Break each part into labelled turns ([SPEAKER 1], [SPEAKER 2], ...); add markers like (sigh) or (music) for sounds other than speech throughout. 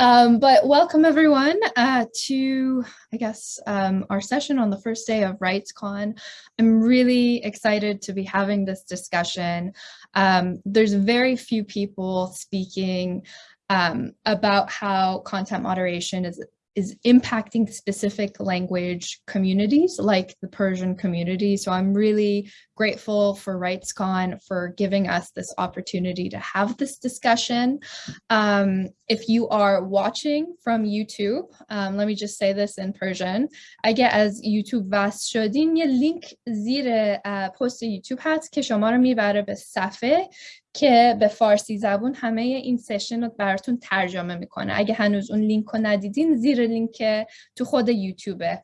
[SPEAKER 1] Um, but welcome everyone uh, to, I guess, um, our session on the first day of RightsCon. I'm really excited to be having this discussion. Um, there's very few people speaking um, about how content moderation is is impacting specific language communities like the Persian community. So I'm really grateful for RightsCon for giving us this opportunity to have this discussion. Um, if you are watching from YouTube, um, let me just say this in Persian. اگه از یوتیوب وصل شدین یه لینک زیر پست یوتیوب هست که شما رو میبره به صفحه که به فارسی زبون همه این سشن رو براتون ترجمه میکنه اگه هنوز اون لینک رو ندیدین زیر لینک تو خود یوتیوبه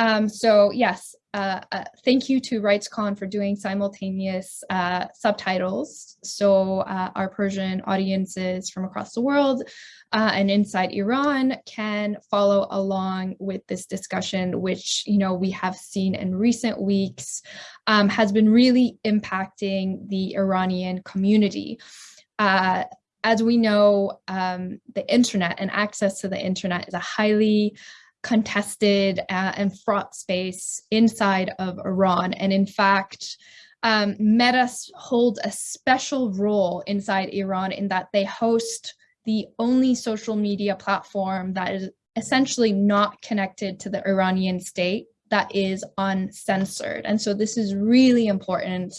[SPEAKER 1] Um, so yes, uh, uh, thank you to RightsCon for doing simultaneous uh, subtitles. So uh, our Persian audiences from across the world uh, and inside Iran can follow along with this discussion, which, you know, we have seen in recent weeks um, has been really impacting the Iranian community. Uh, as we know, um, the internet and access to the internet is a highly contested uh, and fraught space inside of Iran. And in fact, um, Meta holds a special role inside Iran in that they host the only social media platform that is essentially not connected to the Iranian state that is uncensored. And so this is really important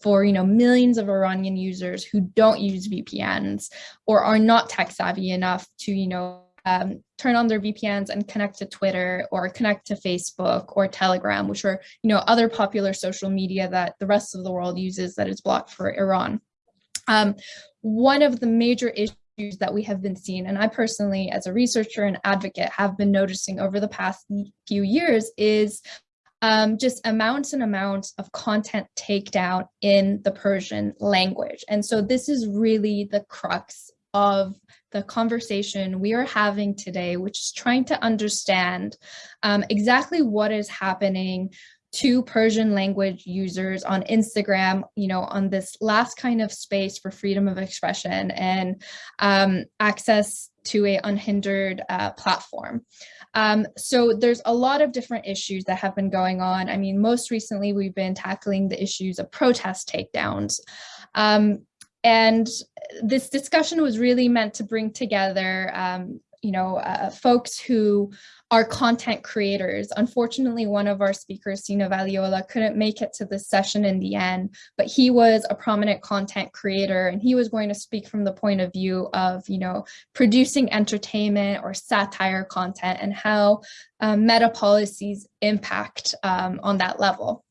[SPEAKER 1] for you know millions of Iranian users who don't use VPNs or are not tech savvy enough to you know um, turn on their VPNs and connect to Twitter or connect to Facebook or Telegram, which are, you know, other popular social media that the rest of the world uses that is blocked for Iran. Um, one of the major issues that we have been seeing, and I personally, as a researcher and advocate, have been noticing over the past few years is um, just amounts and amounts of content takedown in the Persian language. And so this is really the crux of the conversation we are having today, which is trying to understand um, exactly what is happening to Persian language users on Instagram, you know, on this last kind of space for freedom of expression and um, access to a unhindered uh, platform. Um, so there's a lot of different issues that have been going on. I mean, most recently we've been tackling the issues of protest takedowns. Um, and this discussion was really meant to bring together, um, you know, uh, folks who are content creators. Unfortunately, one of our speakers, Sina Valiola, couldn't make it to this session in the end, but he was a prominent content creator and he was going to speak from the point of view of, you know, producing entertainment or satire content and how um, meta policies impact um, on that level.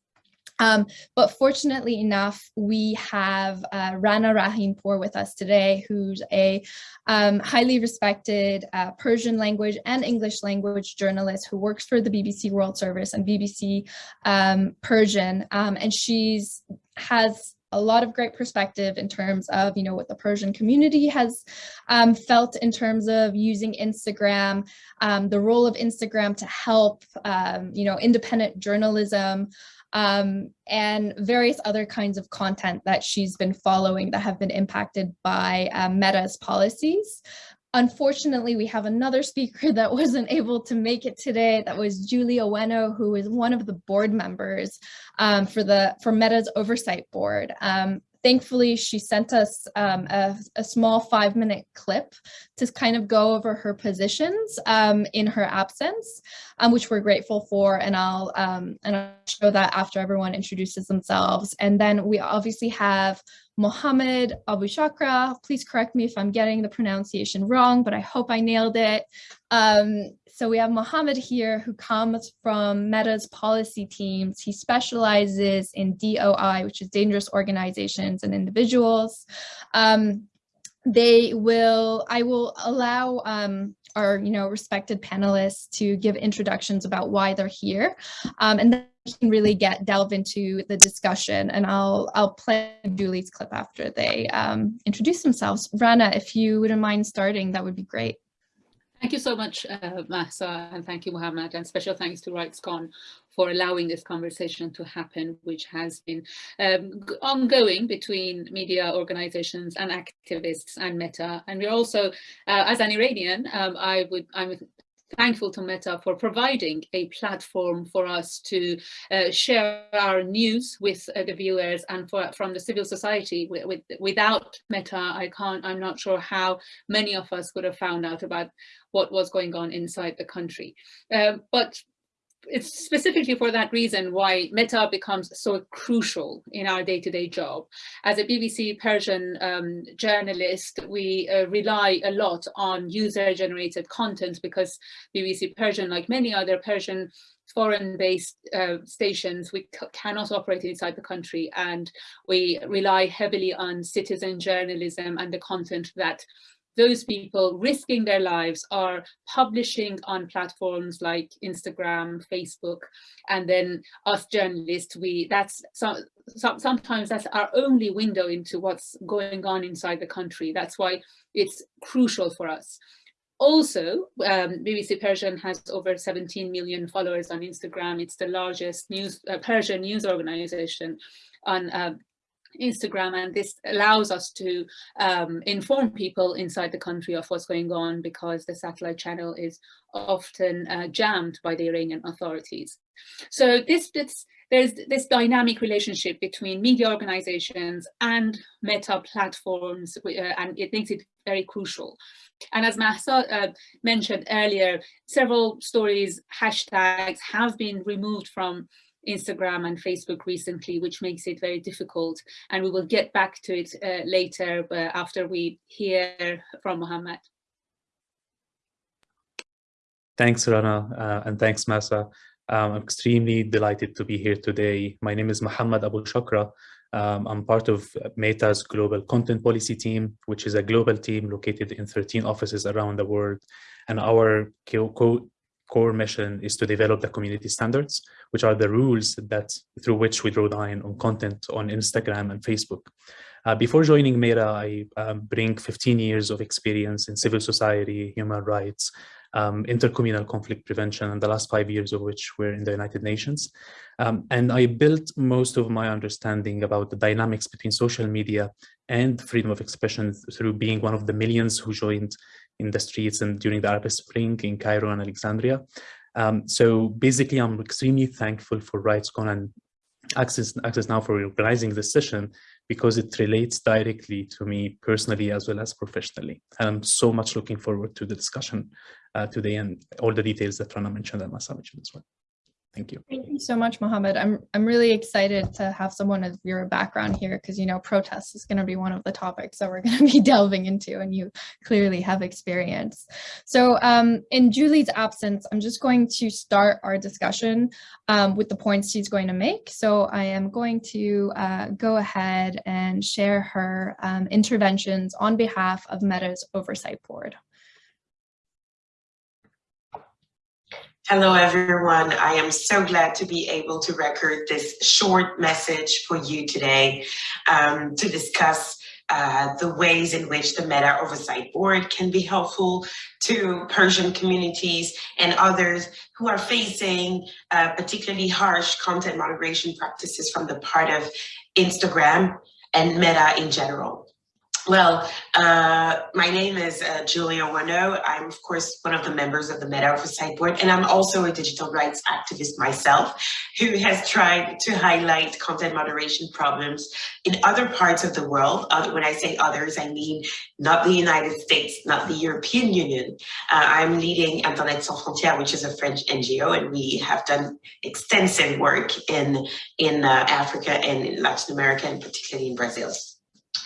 [SPEAKER 1] Um, but fortunately enough, we have uh, Rana Rahimpour with us today, who's a um, highly respected uh, Persian language and English language journalist who works for the BBC World Service and BBC um, Persian. Um, and she's has a lot of great perspective in terms of, you know, what the Persian community has um, felt in terms of using Instagram, um, the role of Instagram to help, um, you know, independent journalism, um, and various other kinds of content that she's been following that have been impacted by um, Meta's policies. Unfortunately, we have another speaker (laughs) that wasn't able to make it today. That was Julie Owono, who is one of the board members um, for the for Meta's oversight board. Um, thankfully, she sent us um, a, a, small five minute clip to kind of go over her positions um, in her absence, um, which we're grateful for. And I'll, um, and I'll show that after everyone introduces themselves. And then we obviously have Mohammed Abu Shakra. Please correct me if I'm getting the pronunciation wrong, but I hope I nailed it. Um, so we have Mohammed here who comes from Meta's policy teams. He specializes in DOI, which is dangerous organizations and individuals. Um, they will, I will allow um, our, you know, respected panelists to give introductions about why they're here. Um, and then we can really get delve into the discussion and I'll, I'll play Julie's clip after they um, introduce themselves. Rana, if you wouldn't mind starting, that would be great.
[SPEAKER 2] You so much, uh, and thank you, Mohammed, and special thanks to RightsCon for allowing this conversation to happen, which has been um, ongoing between media organizations and activists and Meta. And we're also, uh, as an Iranian, um, I would, I'm thankful to Meta for providing a platform for us to uh, share our news with uh, the viewers and for, from the civil society. With, with, without Meta, I can't, I'm not sure how many of us could have found out about what was going on inside the country. Uh, but it's specifically for that reason why Meta becomes so crucial in our day-to-day -day job. As a BBC Persian um, journalist, we uh, rely a lot on user-generated content because BBC Persian, like many other Persian foreign-based uh, stations, we cannot operate inside the country and we rely heavily on citizen journalism and the content that those people risking their lives are publishing on platforms like Instagram, Facebook, and then us journalists, we that's some, some, sometimes that's our only window into what's going on inside the country. That's why it's crucial for us. Also, um, BBC Persian has over 17 million followers on Instagram. It's the largest news uh, Persian news organization on uh, Instagram and this allows us to um, inform people inside the country of what's going on because the satellite channel is often uh, jammed by the Iranian authorities. So this, this, there's this dynamic relationship between media organizations and meta platforms uh, and it makes it very crucial. And as Mahsa uh, mentioned earlier, several stories, hashtags have been removed from Instagram and Facebook recently, which makes it very difficult. And we will get back to it uh, later but after we hear from Mohammed.
[SPEAKER 3] Thanks, Rana, uh, and thanks, Mahsa. Um, I'm extremely delighted to be here today. My name is Mohammed Abu Shakra. Um, I'm part of Meta's global content policy team, which is a global team located in 13 offices around the world. And our co core mission is to develop the community standards, which are the rules that through which we draw the line on content on Instagram and Facebook. Uh, before joining Meta, I um, bring 15 years of experience in civil society, human rights, um, intercommunal conflict prevention, and the last five years of which were in the United Nations. Um, and I built most of my understanding about the dynamics between social media and freedom of expression through being one of the millions who joined in the streets and during the Arab Spring in Cairo and Alexandria. Um, so basically, I'm extremely thankful for RightsCon and Access, Access Now for organizing this session because it relates directly to me personally as well as professionally. And I'm so much looking forward to the discussion uh, today and all the details that Rana mentioned and Mahsa mentioned as well. Thank you.
[SPEAKER 1] Thank you so much, Mohammed. I'm, I'm really excited to have someone of your background here because, you know, protests is going to be one of the topics that we're (laughs) going to be delving into and you clearly have experience. So um, in Julie's absence, I'm just going to start our discussion um, with the points she's going to make. So I am going to uh, go ahead and share her um, interventions on behalf of Meta's Oversight Board.
[SPEAKER 4] Hello, everyone. I am so glad to be able to record this short message for you today um, to discuss uh, the ways in which the Meta Oversight Board can be helpful to Persian communities and others who are facing uh, particularly harsh content moderation practices from the part of Instagram and Meta in general. Well, uh, my name is uh, Julie Owono. I'm, of course, one of the members of the Meta Oversight Board, and I'm also a digital rights activist myself who has tried to highlight content moderation problems in other parts of the world. Uh, when I say others, I mean not the United States, not the European Union. Uh, I'm leading Internet Sans Frontières, which is a French NGO, and we have done extensive work in, in uh, Africa and in Latin America, and particularly in Brazil.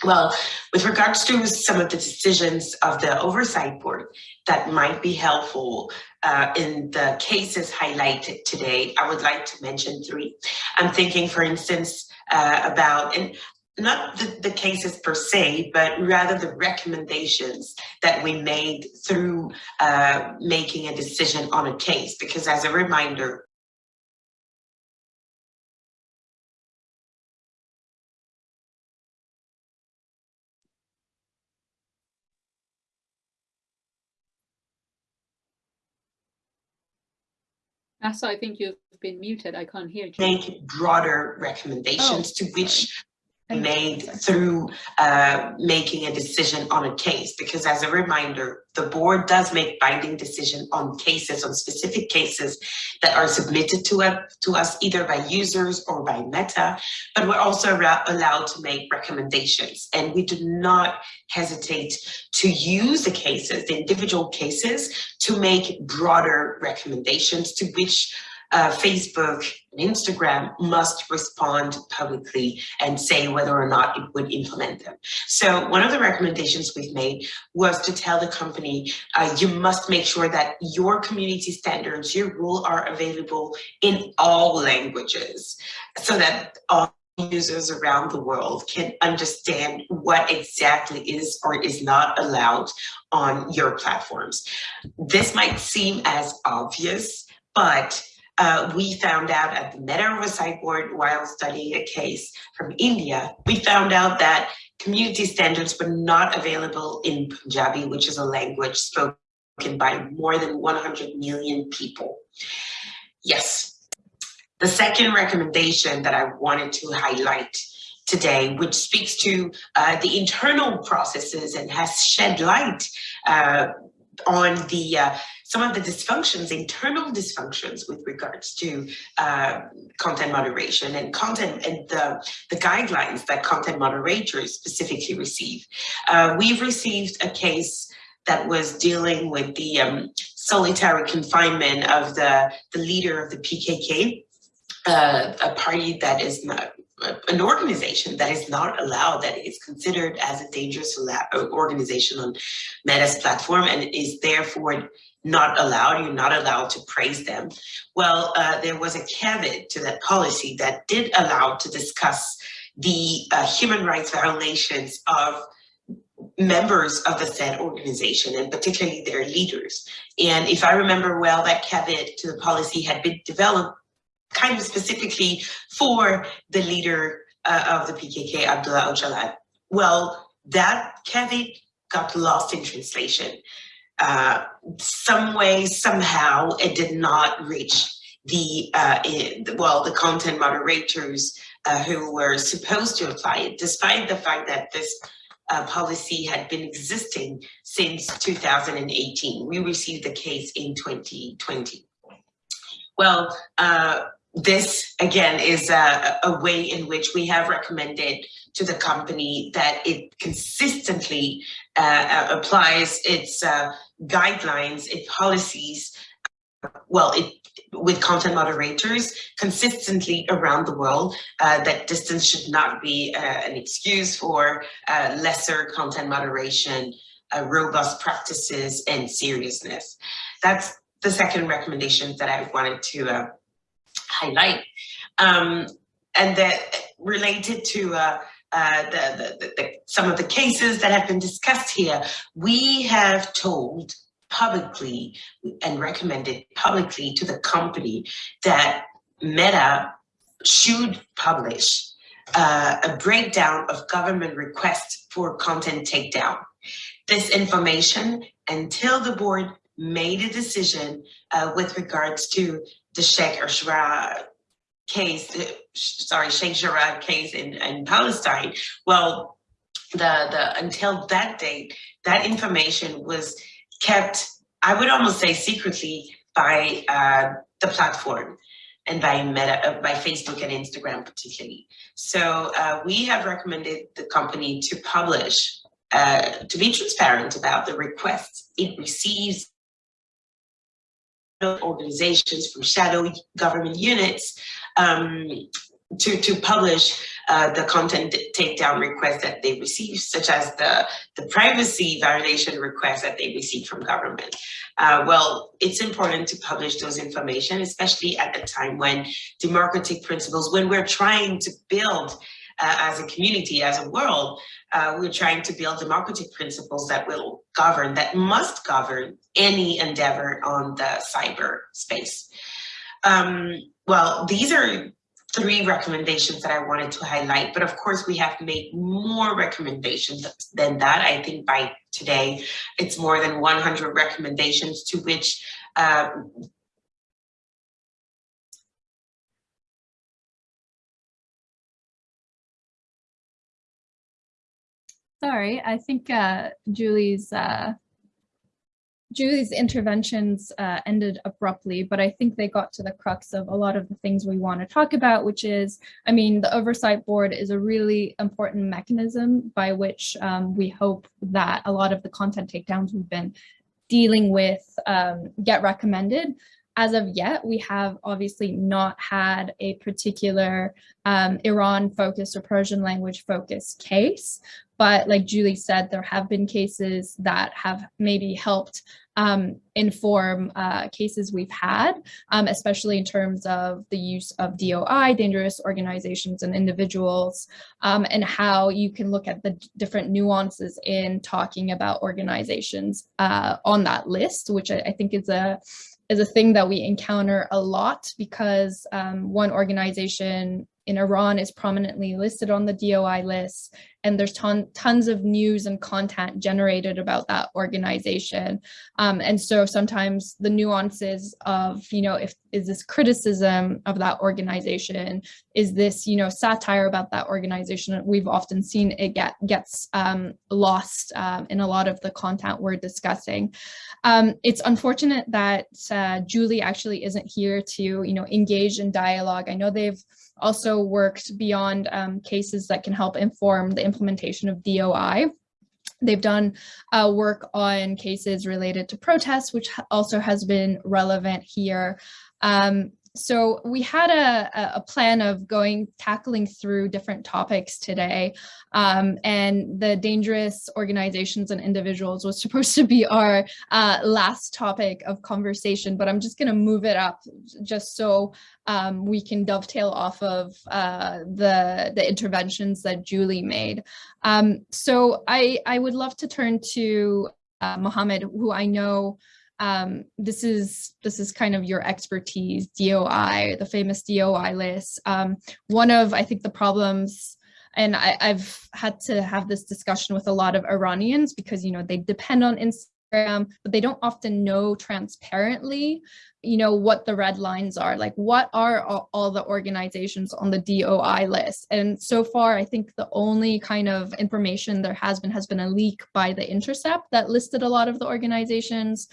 [SPEAKER 4] Well, with regards to some of the decisions of the oversight board that might be helpful uh, in the cases highlighted today, I would like to mention three. I'm thinking, for instance, uh, about, and not the, the, cases per se, but rather the recommendations that we made through uh, making a decision on a case. Because as a reminder,
[SPEAKER 2] Asa, I think you've been muted. I can't hear you.
[SPEAKER 4] make broader recommendations oh, to which made through uh, making a decision on a case. Because as a reminder, the board does make binding decision on cases, on specific cases that are submitted to, us to us either by users or by Meta, but we're also allowed to make recommendations. And we do not hesitate to use the cases, the individual cases, to make broader recommendations to which uh, Facebook and Instagram must respond publicly and say whether or not it would implement them. So one of the recommendations we've made was to tell the company, uh, you must make sure that your community standards, your rule are available in all languages so that all users around the world can understand what exactly is or is not allowed on your platforms. This might seem as obvious, but uh, we found out at the Meta Oversight Board while studying a case from India, we found out that community standards were not available in Punjabi, which is a language spoken by more than 100 million people. Yes. The second recommendation that I wanted to highlight today, which speaks to uh, the internal processes and has shed light uh, on the uh, some of the dysfunctions, internal dysfunctions with regards to uh, content moderation and content and the, the guidelines that content moderators specifically receive. Uh, we've received a case that was dealing with the um, solitary confinement of the, the leader of the PKK, uh, a party that is not an organization that is not allowed, that is considered as a dangerous organization on Meta's platform and is therefore not allowed, you're not allowed to praise them. Well, uh, there was a caveat to that policy that did allow to discuss the uh, human rights violations of members of the said organization and particularly their leaders. And if I remember well, that caveat to the policy had been developed kind of specifically for the leader uh, of the PKK, Abdullah Öcalan. Well, that caveat got lost in translation. Uh, some way, somehow, it did not reach the, uh, in, well, the content moderators uh, who were supposed to apply it, despite the fact that this uh, policy had been existing since 2018. We received the case in 2020. Well, uh, this again is a, a, way in which we have recommended to the company that it consistently uh, applies its uh, guidelines, its policies, well, it with content moderators consistently around the world uh, that distance should not be uh, an excuse for uh, lesser content moderation, uh, robust practices and seriousness. That's the second recommendation that I wanted to uh, highlight. Um, and that related to uh, the, the, the, some of the cases that have been discussed here, we have told publicly and recommended publicly to the company that Meta should publish uh, a breakdown of government requests for content takedown. This information, until the board made a decision uh, with regards to the Sheikh Jarrah case, uh, sorry, Sheikh Jarrah case in, in Palestine, well, the, the until that date, that information was kept, I would almost say secretly by uh, the platform and by Meta, uh, by Facebook and Instagram particularly. So uh, we have recommended the company to publish, uh, to be transparent about the requests it receives from organizations from shadow government units um, to, to publish uh, the content takedown requests that they receive, such as the, the privacy violation requests that they receive from government. Uh, well, it's important to publish those information, especially at the time when democratic principles, when we're trying to build uh, as a community, as a world, uh, we're trying to build democratic principles that will govern, that must govern any endeavor on the cyber space. Um, well, these are three recommendations that I wanted to highlight, but of course we have made more recommendations than that. I think by today, it's more than 100 recommendations to which um,
[SPEAKER 1] Sorry, I think uh, Julie's uh, Julie's interventions uh, ended abruptly, but I think they got to the crux of a lot of the things we want to talk about, which is, I mean, the oversight board is a really important mechanism by which um, we hope that a lot of the content takedowns we've been dealing with um, get recommended. As of yet, we have obviously not had a particular um, Iran focused or Persian language focused case, but like Julie said, there have been cases that have maybe helped um, inform uh, cases we've had, um, especially in terms of the use of DOI, dangerous organizations and individuals, um, and how you can look at the different nuances in talking about organizations uh, on that list, which I, I think is a is a thing that we encounter a lot because um, one organization in Iran is prominently listed on the DOI list, and there's ton, tons of news and content generated about that organization. Um, and so sometimes the nuances of, you know, if is this criticism of that organization, is this, you know, satire about that organization? We've often seen it get gets um, lost um, in a lot of the content we're discussing. Um, it's unfortunate that uh, Julie actually isn't here to, you know, engage in dialogue. I know they've also worked beyond um, cases that can help inform the implementation of DOI. They've done uh, work on cases related to protests, which also has been relevant here. Um, so we had a, a plan of going tackling through different topics today um, and the dangerous organizations and individuals was (laughs) supposed to be our uh, last topic of conversation but I'm just going to move it up just so um, we can dovetail off of uh, the the interventions that Julie made. Um, so I I would love to turn to uh, Mohammed who I know um, this is this is kind of your expertise, DOI, the famous DOI list. Um, one of, I think, the problems, and I, I've had to have this discussion with a lot of Iranians because, you know, they depend on Instagram, but they don't often know transparently, you know, what the red lines are, like what are all, all, the organizations on the DOI list. And so far, I think the only kind of information there has been has been a leak by the Intercept that listed a lot of the organizations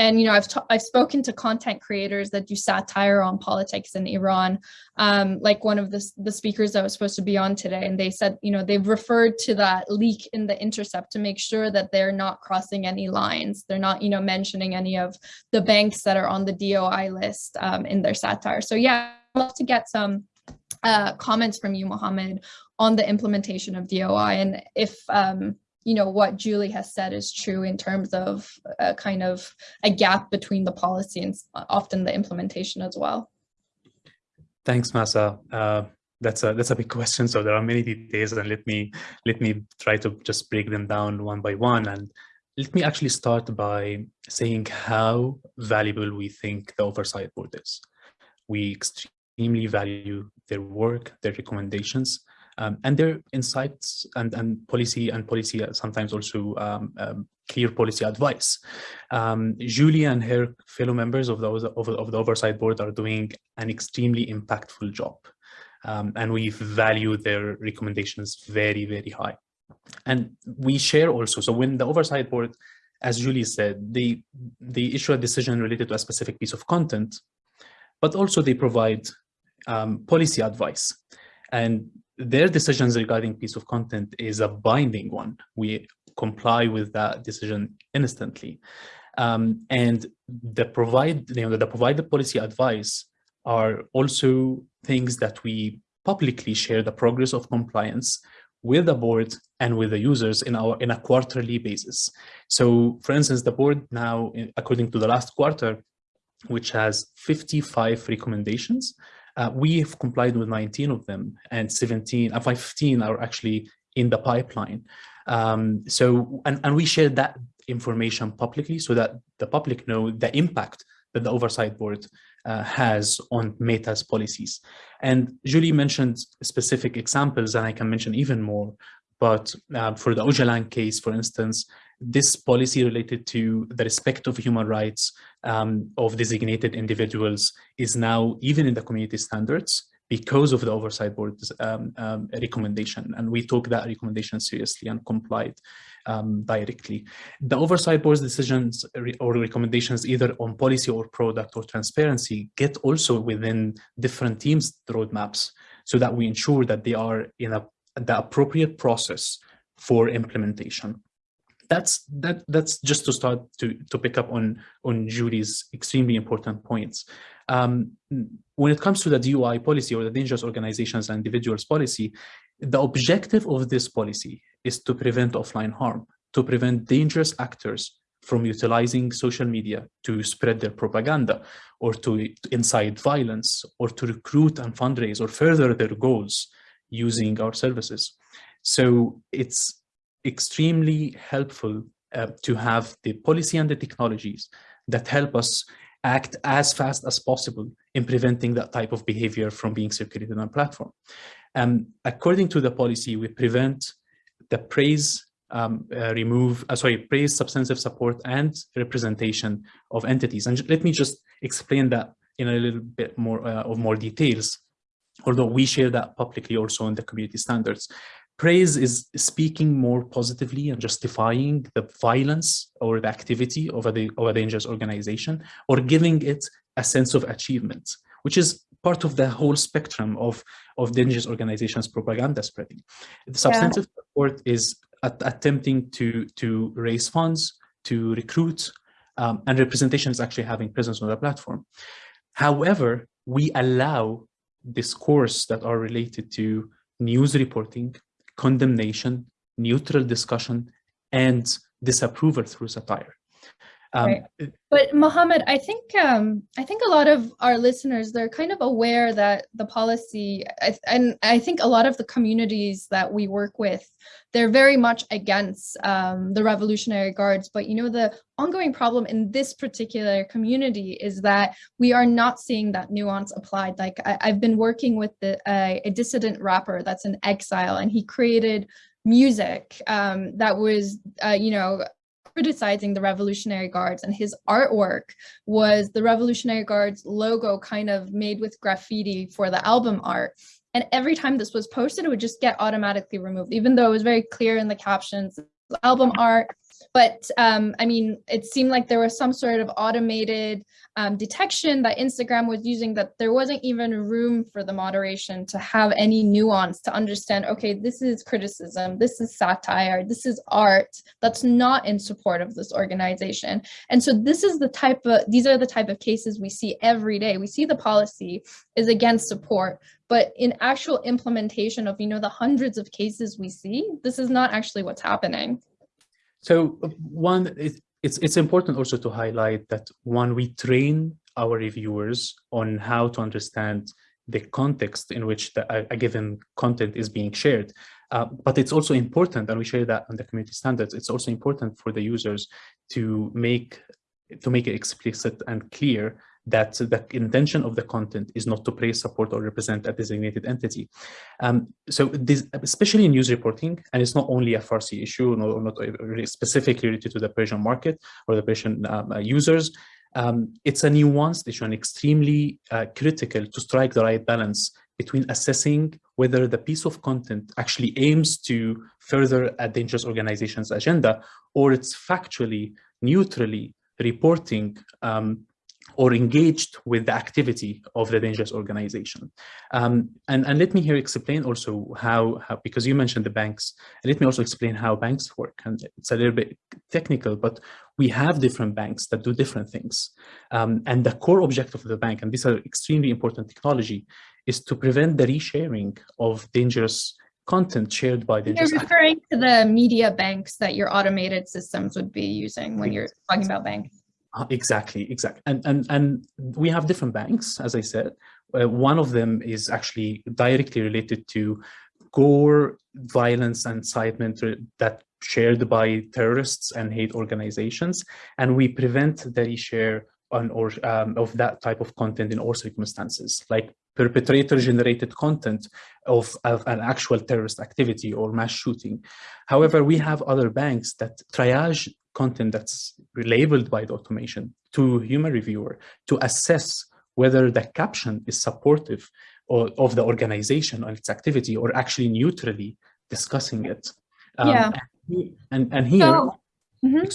[SPEAKER 1] and you know I've I've spoken to content creators that do satire on politics in Iran, um, like one of the the speakers that was supposed to be on today, and they said you know they've referred to that leak in the Intercept to make sure that they're not crossing any lines. They're not you know mentioning any of the banks that are on the DOI list um, in their satire. So yeah, I'd love to get some uh, comments from you, Mohammed, on the implementation of DOI, and if um, you know, what Julie has said is true in terms of a kind of a gap between the policy and often the implementation as well.
[SPEAKER 3] Thanks, Mahsa. Uh, that's a that's a big question. So there are many details, and let me let me try to just break them down one by one. And let me actually start by saying how valuable we think the oversight board is. We extremely value their work, their recommendations, um, and their insights and, and policy and policy sometimes also um, um, clear policy advice. Um, Julie and her fellow members of the, of, of the oversight board are doing an extremely impactful job. Um, and we value their recommendations very, very high. And we share also, so when the oversight board, as Julie said, they, they issue a decision related to a specific piece of content, but also they provide um, policy advice. And their decisions regarding piece of content is a binding one. We comply with that decision instantly. Um, and the provide, you know, the provided policy advice are also things that we publicly share the progress of compliance with the board and with the users in our in a quarterly basis. So for instance, the board now, according to the last quarter, which has 55 recommendations, uh, we have complied with 19 of them and 17, uh, 15 are actually in the pipeline. Um, so, and, and we share that information publicly so that the public know the impact that the oversight board uh, has on Meta's policies. And Julie mentioned specific examples, and I can mention even more. But uh, for the Öcalan case, for instance, this policy related to the respect of human rights um, of designated individuals is now even in the community standards because of the oversight board's um, um, recommendation. And we took that recommendation seriously and complied um, directly. The oversight board's decisions or recommendations either on policy or product or transparency get also within different teams' roadmaps so that we ensure that they are in a, the appropriate process for implementation that's that that's just to start to to pick up on on Julie's extremely important points. Um, when it comes to the DOI policy or the dangerous organizations and individuals policy, the objective of this policy is to prevent offline harm, to prevent dangerous actors from utilizing social media to spread their propaganda or to incite violence or to recruit and fundraise or further their goals using our services. So it's extremely helpful uh, to have the policy and the technologies that help us act as fast as possible in preventing that type of behavior from being circulated on platform. Um, according to the policy, we prevent the praise, um, uh, remove, uh, sorry, praise, substantive support, and representation of entities. And let me just explain that in a little bit more uh, of more details, although we share that publicly also in the community standards praise is speaking more positively and justifying the violence or the activity of a, of a dangerous organization or giving it a sense of achievement, which is part of the whole spectrum of, of dangerous organizations propaganda spreading. The substantive yeah. support is at, attempting to, to raise funds, to recruit, um, and representation is actually having presence on the platform. However, we allow discourse that are related to news reporting, condemnation, neutral discussion, and disapproval through satire.
[SPEAKER 1] Um, right. But Mohammed, I think um, I think a lot of our listeners they're kind of aware that the policy, and I think a lot of the communities that we work with, they're very much against um, the Revolutionary Guards. But you know, the ongoing problem in this particular community is that we are not seeing that nuance applied. Like I, have been working with the, a dissident rapper that's in exile, and he created music um, that was, uh, you know, criticizing the Revolutionary Guards and his artwork was the Revolutionary Guards logo kind of made with graffiti for the album art. And every time this was posted, it would just get automatically removed, even though it was very clear in the captions, album art. But um, I mean, it seemed like there was some sort of automated um, detection that Instagram was using that there wasn't even room for the moderation to have any nuance to understand, okay, this is criticism, this is satire, this is art that's not in support of this organization. And so this is the type of, these are the type of cases we see every day. We see the policy is against support, but in actual implementation of, you know, the hundreds of cases we see, this is not actually what's happening.
[SPEAKER 3] So one, it's it's important also to highlight that when we train our reviewers on how to understand the context in which the, a, a given content is being shared. Uh, but it's also important, and we share that on the community standards, it's also important for the users to make to make it explicit and clear that the intention of the content is not to praise, support, or represent a designated entity. Um, so this, especially in news reporting, and it's not only a Farsi issue, or not specifically related to the Persian market or the Persian um, uh, users, um, it's a nuanced issue and extremely uh, critical to strike the right balance between assessing whether the piece of content actually aims to further a dangerous organization's agenda or it's factually, neutrally reporting um, or engaged with the activity of the dangerous organization. Um, and, and let me here explain also how, how, because you mentioned the banks, let me also explain how banks work. And it's a little bit technical, but we have different banks that do different things. Um, and the core objective of the bank, and these are extremely important technology, is to prevent the resharing of dangerous content shared by the
[SPEAKER 1] You're referring to the media banks that your automated systems would be using when you're talking about banks.
[SPEAKER 3] Uh, exactly, exactly. And, and, and we have different banks, as I said. Uh, one of them is actually directly related to gore, violence and incitement that shared by terrorists and hate organizations. And we prevent the reshare on or um, of that type of content in all circumstances, like perpetrator generated content of, of, an actual terrorist activity or mass shooting. However, we have other banks that triage content that's labeled by the automation to human reviewer to assess whether the caption is supportive or, of the organization or its activity or actually neutrally discussing it.
[SPEAKER 1] Um, yeah.
[SPEAKER 3] And, and here, so, mm -hmm.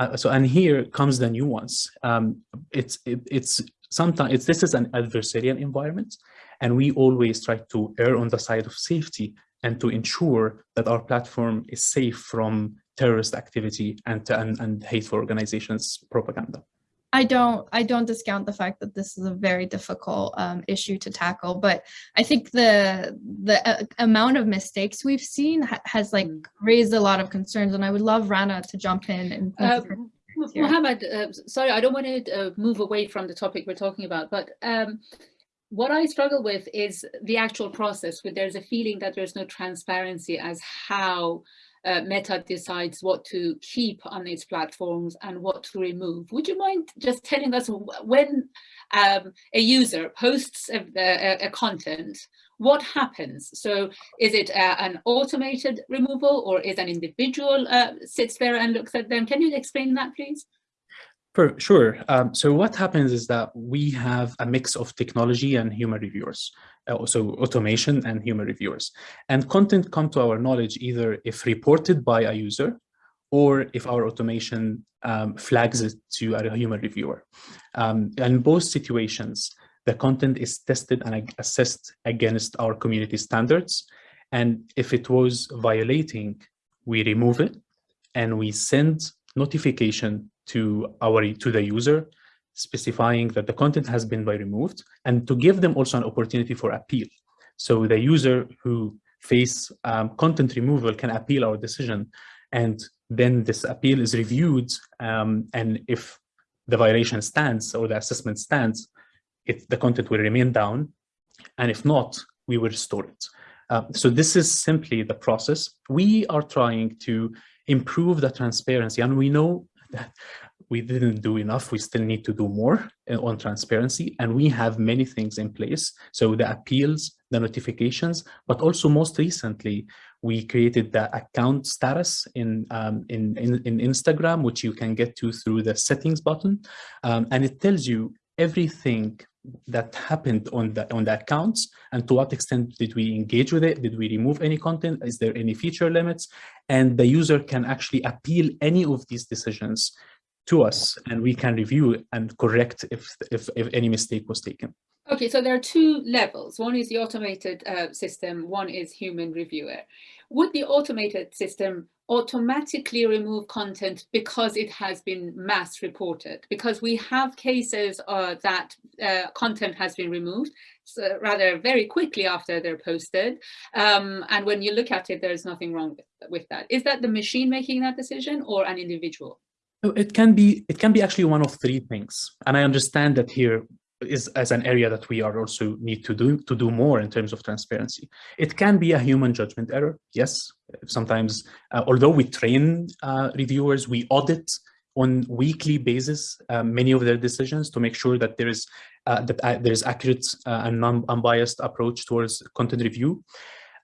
[SPEAKER 3] uh, so, and here comes the nuance. Um, it's, it, it's sometimes, it's, this is an adversarial environment and we always try to err on the side of safety and to ensure that our platform is safe from terrorist activity and, and, and hateful organizations propaganda.
[SPEAKER 1] I don't I don't discount the fact that this is a very difficult um, issue to tackle, but I think the the uh, amount of mistakes we've seen ha has like mm. raised a lot of concerns, and I would love Rana to jump in and. Uh,
[SPEAKER 2] Mohammed, uh, sorry, I don't want to uh, move away from the topic we're talking about, but um, what I struggle with is the actual process where there's a feeling that there's no transparency as how uh, Meta decides what to keep on its platforms and what to remove. Would you mind just telling us when um, a user posts a, a, a, content, what happens? So is it uh, an automated removal or is an individual uh, sits there and looks at them? Can you explain that, please?
[SPEAKER 3] For sure. Um, so what happens is that we have a mix of technology and human reviewers, uh, so automation and human reviewers. And content come to our knowledge either if reported by a user or if our automation um, flags it to a human reviewer. Um, in both situations, the content is tested and assessed against our community standards. And if it was violating, we remove it and we send notification to our to the user specifying that the content has been by removed and to give them also an opportunity for appeal. So the user who face um, content removal can appeal our decision and then this appeal is reviewed um, and if the violation stands or the assessment stands it, the content will remain down and if not we will restore it. Uh, so this is simply the process. We are trying to improve the transparency and we know that we didn't do enough. We still need to do more uh, on transparency and we have many things in place. So the appeals, the notifications, but also most recently, we created the account status in, um, in, in, in, Instagram, which you can get to through the settings button. Um, and it tells you everything that happened on the on the accounts and to what extent did we engage with it? Did we remove any content? Is there any feature limits? And the user can actually appeal any of these decisions to us and we can review and correct if if, if any mistake was taken.
[SPEAKER 2] Okay so there are two levels. One is the automated uh, system. One is human reviewer would the automated system automatically remove content because it has been mass reported? Because we have cases uh, that uh, content has been removed so rather very quickly after they're posted. Um, and when you look at it there's nothing wrong with, with that. Is that the machine making that decision or an individual?
[SPEAKER 3] It can be it can be actually one of three things. And i understand that here is as an area that we are also need to do to do more in terms of transparency. It can be a human judgment error. Yes, sometimes, uh, although we train uh, reviewers, we audit on weekly basis uh, many of their decisions to make sure that there is uh, that uh, there is accurate uh, and unbiased approach towards content review.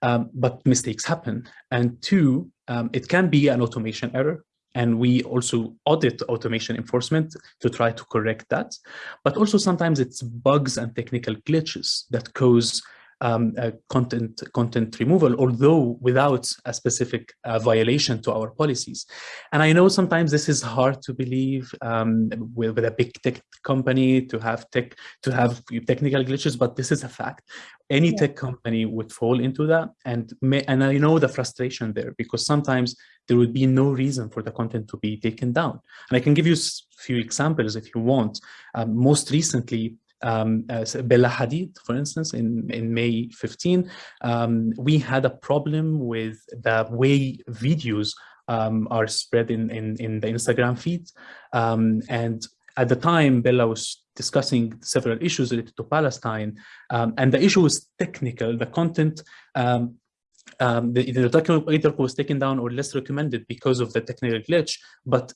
[SPEAKER 3] Um, but mistakes happen. And two, um, it can be an automation error. And we also audit automation enforcement to try to correct that. But also sometimes it's bugs and technical glitches that cause um, uh, content content removal, although without a specific uh, violation to our policies. And I know sometimes this is hard to believe um, with, with, a big tech company to have tech to have technical glitches, but this is a fact any yeah. tech company would fall into that and may, and I know the frustration there because sometimes there would be no reason for the content to be taken down and I can give you a few examples if you want um, most recently um, Bella Hadid, for instance, in, in May 15, um, we had a problem with the way videos um, are spread in, in, in the Instagram feed. Um, and at the time, Bella was discussing several issues related to Palestine, um, and the issue was technical. The content, um, um, the, the document was taken down or less recommended because of the technical glitch, but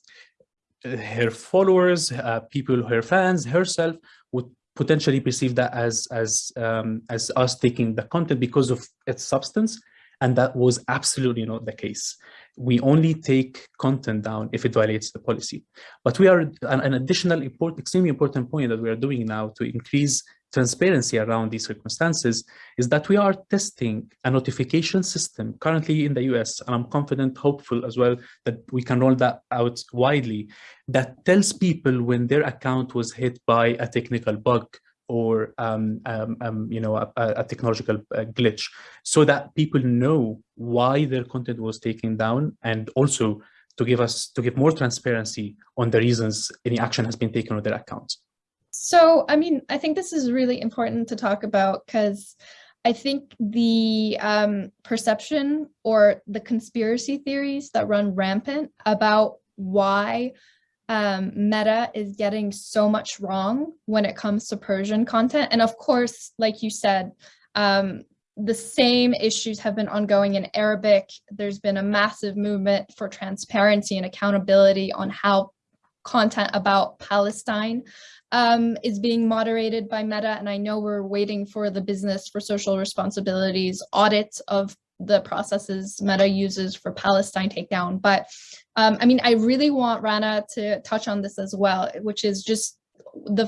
[SPEAKER 3] uh, her followers, uh, people, her fans, herself would potentially perceive that as as um, as us taking the content because of its substance, and that was absolutely not the case we only take content down if it violates the policy. But we are an, an additional important, extremely important point that we are doing now to increase transparency around these circumstances is that we are testing a notification system currently in the US, and I'm confident, hopeful as well, that we can roll that out widely, that tells people when their account was hit by a technical bug or um, um, um, you know a, a technological uh, glitch, so that people know why their content was taken down, and also to give us to give more transparency on the reasons any action has been taken on their accounts.
[SPEAKER 1] So, I mean, I think this is really important to talk about because I think the um, perception or the conspiracy theories that run rampant about why um, Meta is getting so much wrong when it comes to Persian content. And of course, like you said, um, the same issues have been ongoing in Arabic. There's been a massive movement for transparency and accountability on how content about Palestine um, is being moderated by Meta. And I know we're waiting for the business for social responsibilities audit of the processes Meta uses for Palestine takedown. But um, I mean, I really want Rana to touch on this as well, which is just the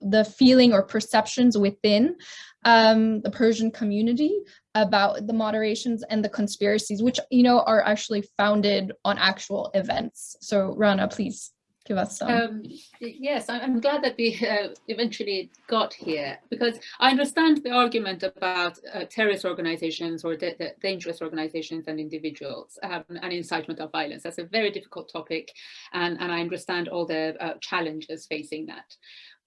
[SPEAKER 1] the feeling or perceptions within um, the Persian community about the moderations and the conspiracies, which you know are actually founded on actual events. So Rana, please give us some. Um,
[SPEAKER 2] yes, I'm glad that we uh, eventually got here because I understand the argument about uh, terrorist organizations or dangerous organizations and individuals um, and incitement of violence. That's a very difficult topic and, and I understand all the uh, challenges facing that.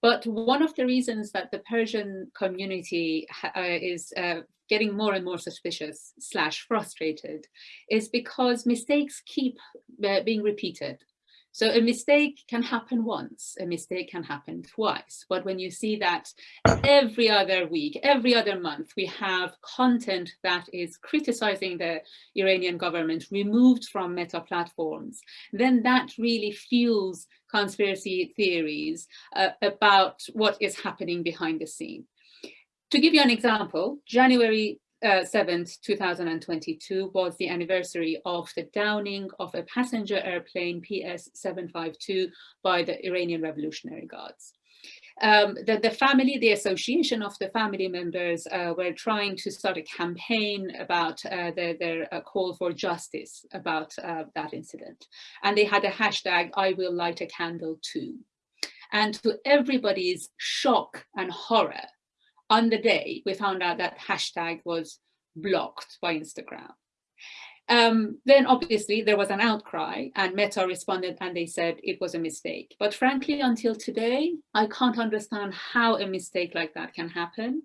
[SPEAKER 2] But one of the reasons that the Persian community uh, is uh, getting more and more suspicious slash frustrated is because mistakes keep uh, being repeated so a mistake can happen once, a mistake can happen twice. But when you see that every other week, every other month, we have content that is criticizing the Iranian government removed from meta platforms, then that really fuels conspiracy theories uh, about what is happening behind the scene. To give you an example, January uh, 7th, 2022 was the anniversary of the downing of a passenger airplane PS-752 by the Iranian Revolutionary Guards. Um, the, the, family, the association of the family members uh, were trying to start a campaign about uh, their, their uh, call for justice about uh, that incident. And they had a hashtag, I will light a candle too. And to everybody's shock and horror, on the day we found out that hashtag was blocked by Instagram. Um, then obviously there was an outcry and Meta responded and they said it was a mistake. But frankly, until today, I can't understand how a mistake like that can happen.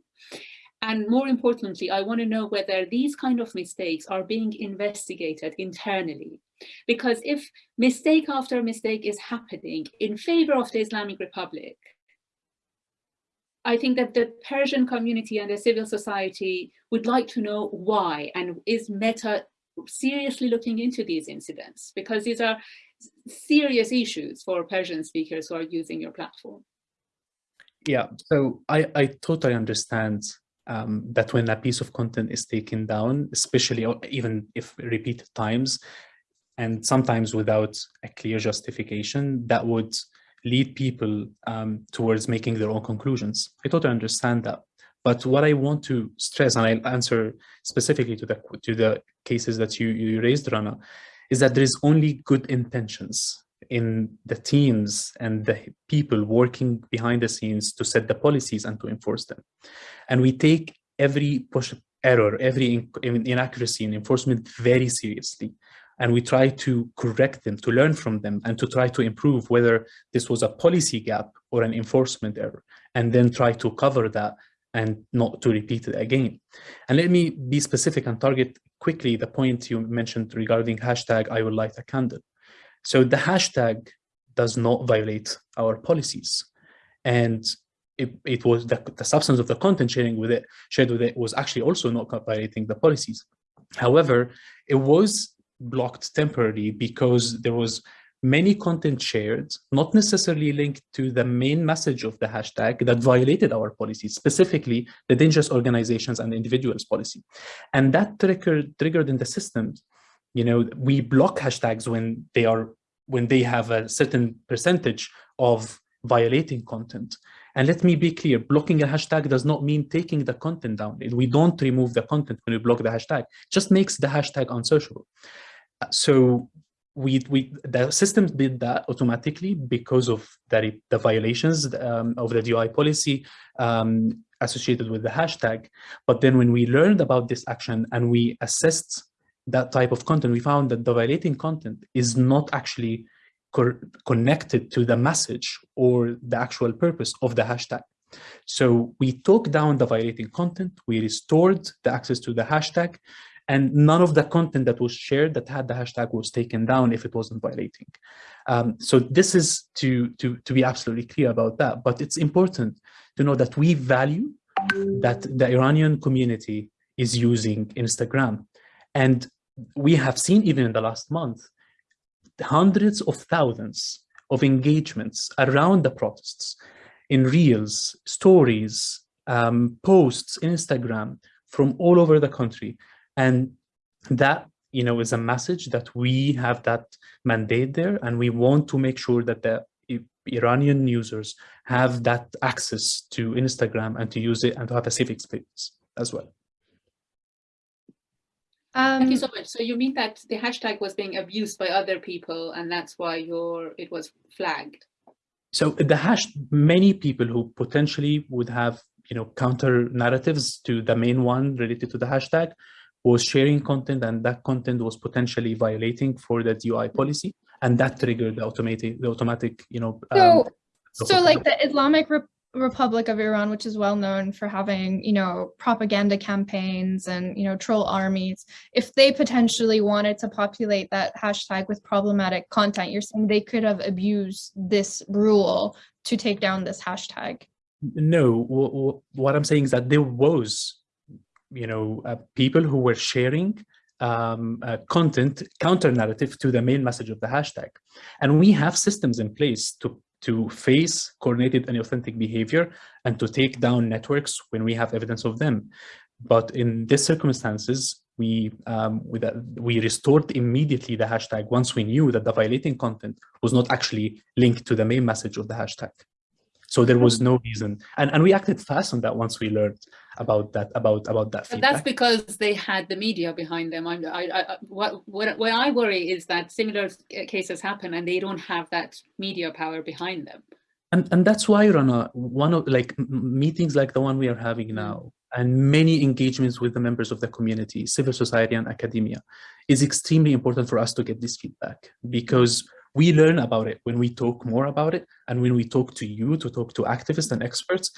[SPEAKER 2] And more importantly, I want to know whether these kind of mistakes are being investigated internally. Because if mistake after mistake is happening in favor of the Islamic Republic, I think that the Persian community and the civil society would like to know why and is Meta seriously looking into these incidents because these are serious issues for Persian speakers who are using your platform.
[SPEAKER 3] Yeah, so I, I totally understand um, that when a piece of content is taken down, especially even if repeated times, and sometimes without a clear justification, that would lead people um, towards making their own conclusions. I totally understand that. But what I want to stress, and I'll answer specifically to the to the cases that you, you raised, Rana, is that there is only good intentions in the teams and the people working behind the scenes to set the policies and to enforce them. And we take every push error, every inaccuracy in enforcement very seriously and we try to correct them, to learn from them, and to try to improve whether this was a policy gap or an enforcement error, and then try to cover that and not to repeat it again. And let me be specific and target quickly the point you mentioned regarding hashtag I will light a candle. So the hashtag does not violate our policies. And it, it was the, the substance of the content sharing with it, shared with it was actually also not violating the policies. However, it was blocked temporarily because there was many content shared, not necessarily linked to the main message of the hashtag that violated our policy, specifically the dangerous organizations and individuals policy. And that triggered, triggered in the system, you know, we block hashtags when they are when they have a certain percentage of violating content. And let me be clear, blocking a hashtag does not mean taking the content down. We don't remove the content when we block the hashtag, it just makes the hashtag unsearchable. So we, we the system did that automatically because of the, the violations um, of the DOI policy um, associated with the hashtag. But then when we learned about this action and we assessed that type of content, we found that the violating content is not actually co connected to the message or the actual purpose of the hashtag. So we took down the violating content, we restored the access to the hashtag, and none of the content that was shared that had the hashtag was taken down if it wasn't violating. Um, so this is to, to, to be absolutely clear about that, but it's important to know that we value that the Iranian community is using Instagram. And we have seen even in the last month, hundreds of thousands of engagements around the protests in reels, stories, um, posts, in Instagram from all over the country. And that, you know, is a message that we have that mandate there, and we want to make sure that the Iranian users have that access to Instagram and to use it and to have a safe experience as well.
[SPEAKER 2] Um, Thank you so much. So you mean that the hashtag was being abused by other people and that's why your it was flagged?
[SPEAKER 3] So the hash, many people who potentially would have, you know, counter narratives to the main one related to the hashtag was sharing content and that content was potentially violating for the DOI policy and that triggered the automatic the automatic you know
[SPEAKER 1] so um, so like the islamic Re republic of iran which is well known for having you know propaganda campaigns and you know troll armies if they potentially wanted to populate that hashtag with problematic content you're saying they could have abused this rule to take down this hashtag?
[SPEAKER 3] No. What i'm saying is that there was you know uh, people who were sharing um, uh, content counter narrative to the main message of the hashtag. And we have systems in place to, to face coordinated and authentic behavior and to take down networks when we have evidence of them. But in these circumstances, we, um, we, we restored immediately the hashtag once we knew that the violating content was not actually linked to the main message of the hashtag. So there was hmm. no reason, and and we acted fast on that once we learned about that about about that.
[SPEAKER 2] But that's because they had the media behind them. I, I, I, what what what I worry is that similar cases happen and they don't have that media power behind them.
[SPEAKER 3] And and that's why Rana, one of like meetings like the one we are having hmm. now, and many engagements with the members of the community, civil society and academia, is extremely important for us to get this feedback because we learn about it when we talk more about it and when we talk to you to talk to activists and experts.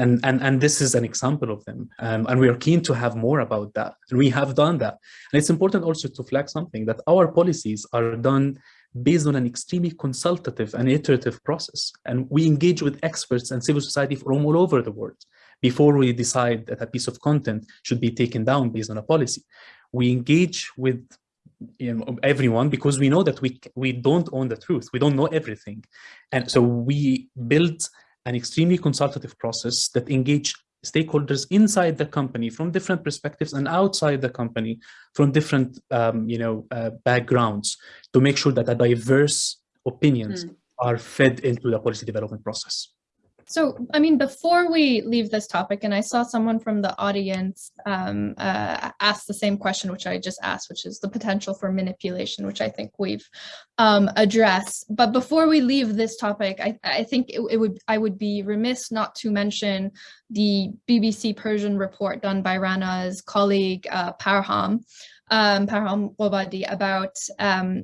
[SPEAKER 3] And and and this is an example of them. Um, and we are keen to have more about that. And we have done that. And it's important also to flag something that our policies are done based on an extremely consultative and iterative process. And we engage with experts and civil society from all over the world before we decide that a piece of content should be taken down based on a policy. We engage with you know, everyone because we know that we we don't own the truth. We don't know everything. And so we built an extremely consultative process that engage stakeholders inside the company from different perspectives and outside the company from different um, you know uh, backgrounds to make sure that a diverse opinions mm. are fed into the policy development process
[SPEAKER 1] so, I mean, before we leave this topic, and I saw someone from the audience um, uh, ask the same question, which I just asked, which is the potential for manipulation, which I think we've um, addressed. But before we leave this topic, I, I think it, it, would I would be remiss not to mention the BBC Persian report done by Rana's colleague uh, Parham, um, Parham about um,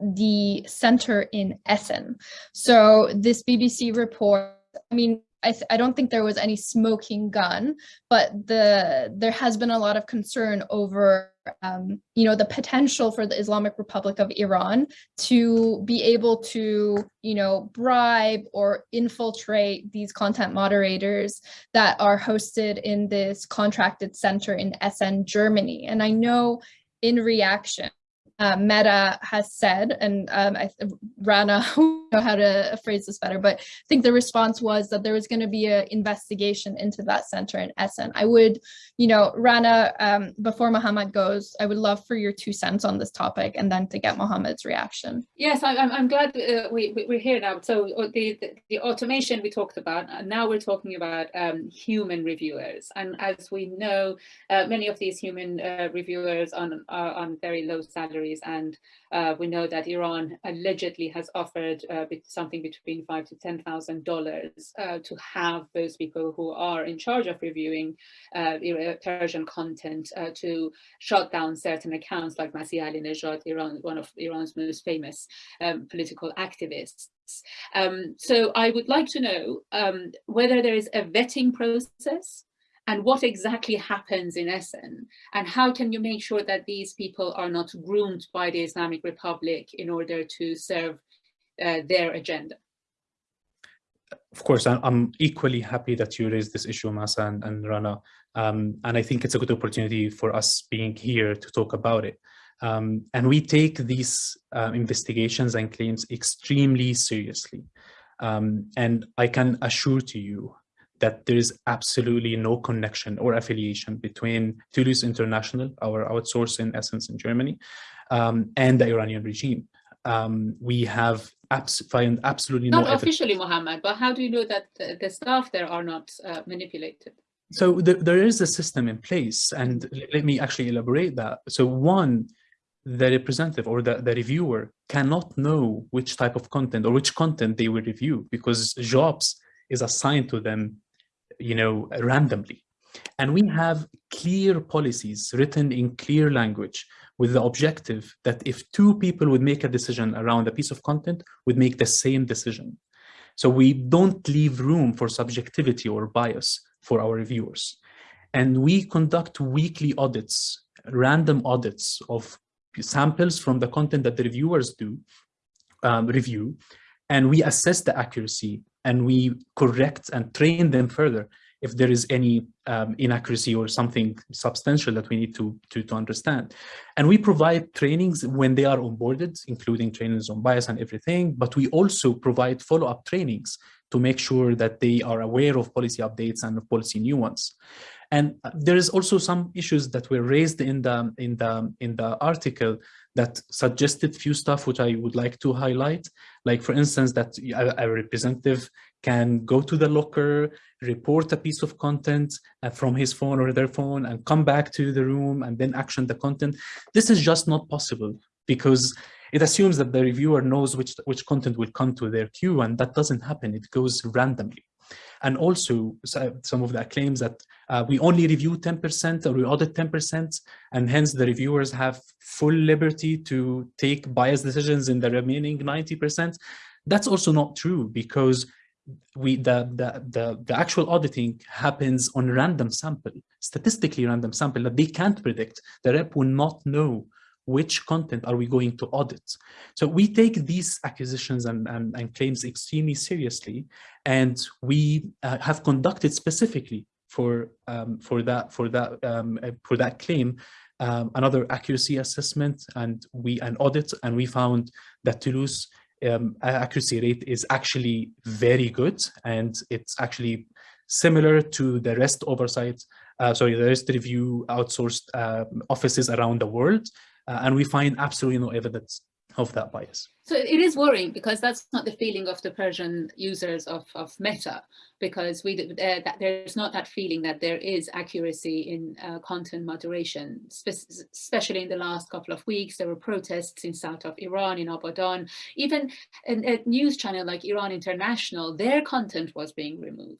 [SPEAKER 1] the center in Essen. So this BBC report I mean, I, I don't think there was any smoking gun, but the there has been a lot of concern over, um, you know, the potential for the Islamic Republic of Iran to be able to, you know, bribe or infiltrate these content moderators that are hosted in this contracted center in Essen, Germany. And I know in reaction, uh, Meta has said, and um, I, Rana (laughs) know how to phrase this better, but I think the response was that there was going to be an investigation into that center in Essen. I would, you know, Rana, um, before Mohammed goes, I would love for your two cents on this topic and then to get Mohammed's reaction.
[SPEAKER 2] Yes, I, am I'm glad uh, we, we, are here now. So uh, the, the, the, automation we talked about, now we're talking about um, human reviewers. And as we know, uh, many of these human uh, reviewers on, are on very low salaries and uh, we know that Iran allegedly has offered uh, something between five to ten thousand uh, dollars to have those people who are in charge of reviewing uh, Persian content uh, to shut down certain accounts like Masih Ali Alinejad, Iran, one of Iran's most famous um, political activists. Um, so I would like to know um, whether there is a vetting process and what exactly happens in Essen and how can you make sure that these people are not groomed by the Islamic Republic in order to serve uh, their agenda?
[SPEAKER 3] Of course, I'm equally happy that you raised this issue, Mahsa and, and Rana, um, and I think it's a good opportunity for us being here to talk about it. Um, and we take these uh, investigations and claims extremely seriously. Um, and I can assure to you that there is absolutely no connection or affiliation between Telus International, our outsource in essence in Germany, um, and the Iranian regime. Um, we have abs find absolutely
[SPEAKER 2] not
[SPEAKER 3] no
[SPEAKER 2] officially, Mohammed, but how do you know that the, the staff there are not uh, manipulated?
[SPEAKER 3] So the, there is a system in place, and let me actually elaborate that. So one, the representative or the, the reviewer cannot know which type of content or which content they will review because jobs is assigned to them you know, randomly. And we have clear policies written in clear language with the objective that if two people would make a decision around a piece of content, would make the same decision. So we don't leave room for subjectivity or bias for our reviewers. And we conduct weekly audits, random audits of samples from the content that the reviewers do, um, review, and we assess the accuracy and we correct and train them further if there is any um, inaccuracy or something substantial that we need to, to, to understand. And we provide trainings when they are onboarded, including trainings on bias and everything, but we also provide follow-up trainings to make sure that they are aware of policy updates and of policy nuance. And there is also some issues that were raised in the in the in the article that suggested few stuff which I would like to highlight. Like for instance, that a, a representative can go to the locker, report a piece of content uh, from his phone or their phone and come back to the room and then action the content. This is just not possible because it assumes that the reviewer knows which, which content will come to their queue and that doesn't happen. It goes randomly. And also some of the claims that uh, we only review 10% or we audit 10% and hence the reviewers have full liberty to take biased decisions in the remaining 90%. That's also not true because we the, the the the actual auditing happens on random sample statistically random sample that they can't predict the rep will not know which content are we going to audit? So we take these acquisitions and, and, and claims extremely seriously, and we uh, have conducted specifically for um, for that for that um, uh, for that claim um, another accuracy assessment and we an audit, and we found that Telus um, accuracy rate is actually very good, and it's actually similar to the rest oversight, uh, sorry, the rest review outsourced uh, offices around the world. Uh, and we find absolutely no evidence of that bias.
[SPEAKER 2] So it is worrying because that's not the feeling of the Persian users of, of Meta, because we uh, that there's not that feeling that there is accuracy in uh, content moderation, Spe especially in the last couple of weeks. There were protests in south of Iran, in Abadan, even a news channel like Iran International, their content was being removed.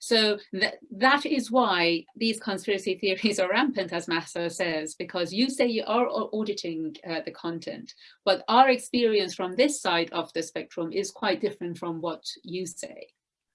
[SPEAKER 2] So th that is why these conspiracy theories are rampant, as Mahsa says, because you say you are auditing uh, the content, but our experience from this side of the spectrum is quite different from what you say.